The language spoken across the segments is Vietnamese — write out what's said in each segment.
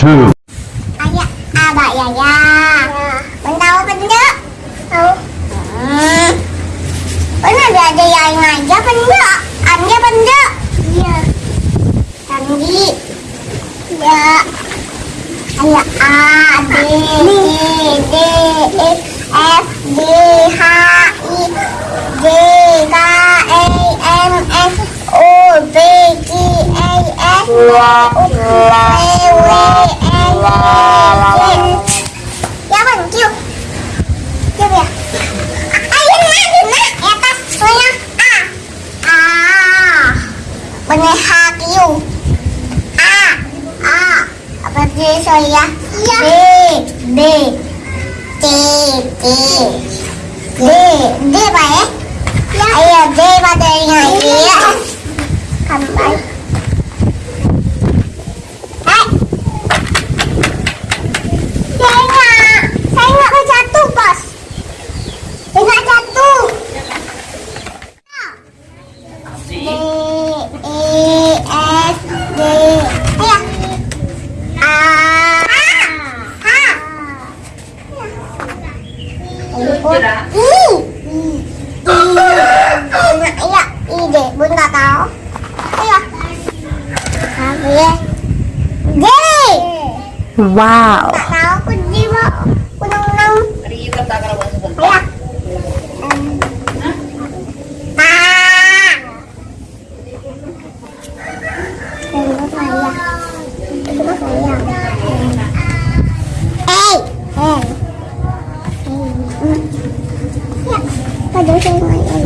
Three, two, Ayah, abah ya ya. Benda benda. Oh. Hmm. Benda ada ada yang aja benda. Anda benda. Ya. Tanggi. Ya. Ayah A B D E F G H I J K L M N O P Q R S T U V W X Y Z Ya bang, kêu Kêu kìa Ayo na, yun na Atas, soalnya A A Bener H kêu A A Apa dia soalnya B B C C D D apa ya? Ayo D pada yang ya Wow.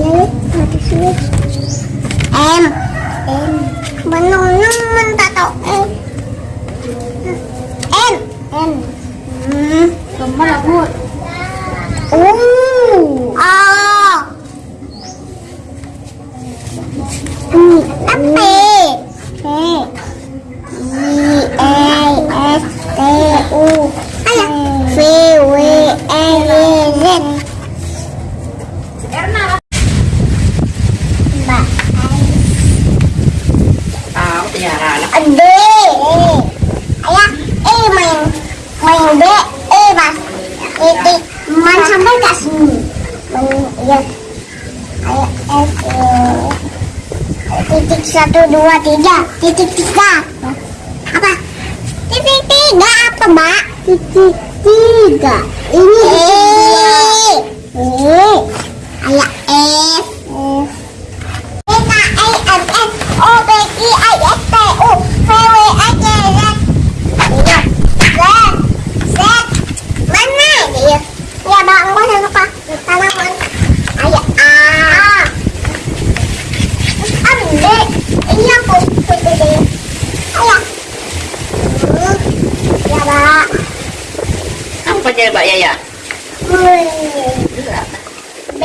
Main aja ya. Mati sulit. M. M. Benung-nung mentah tau M. M. M. Hmm. Gambar aku. Oh. Man, iya. Ayah, F, E. Titik satu dua tiga, titik tiga. Apa? Titik tiga apa mbak? Titik tiga. Ini E. E. Ayah F. F. Kenapa chơi bà Yaya? Gelap. B.